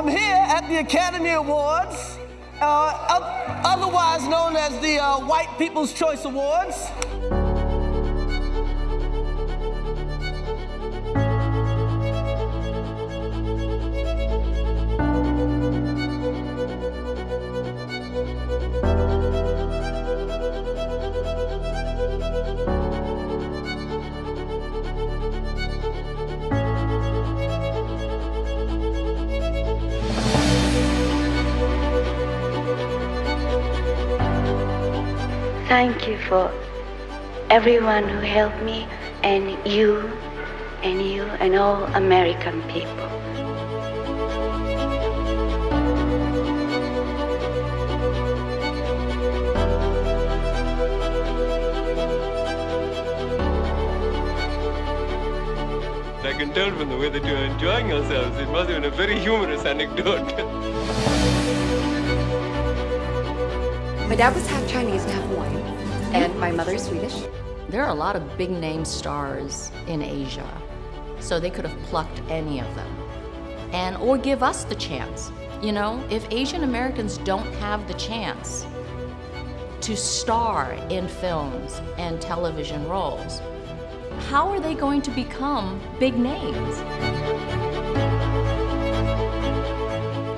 I'm here at the Academy Awards, uh, otherwise known as the uh, White People's Choice Awards. Thank you for everyone who helped me, and you, and you, and all American people. I can tell from the way that you're enjoying yourselves, it must have been a very humorous anecdote. My dad was half Chinese and half Hawaiian, and my mother is Swedish. There are a lot of big name stars in Asia, so they could have plucked any of them. And or give us the chance. You know, if Asian Americans don't have the chance to star in films and television roles, how are they going to become big names?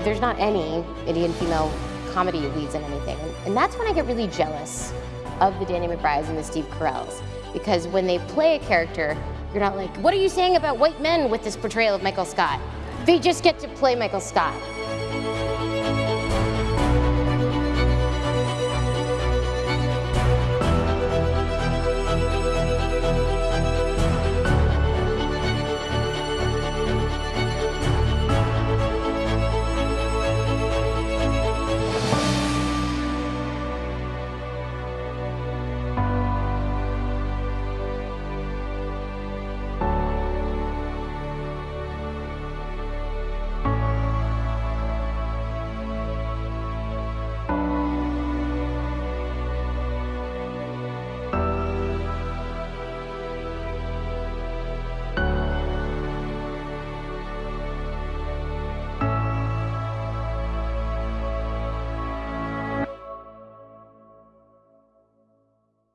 There's not any Indian female comedy leads in anything. And that's when I get really jealous of the Danny McBrides and the Steve Carells. Because when they play a character, you're not like, what are you saying about white men with this portrayal of Michael Scott? They just get to play Michael Scott.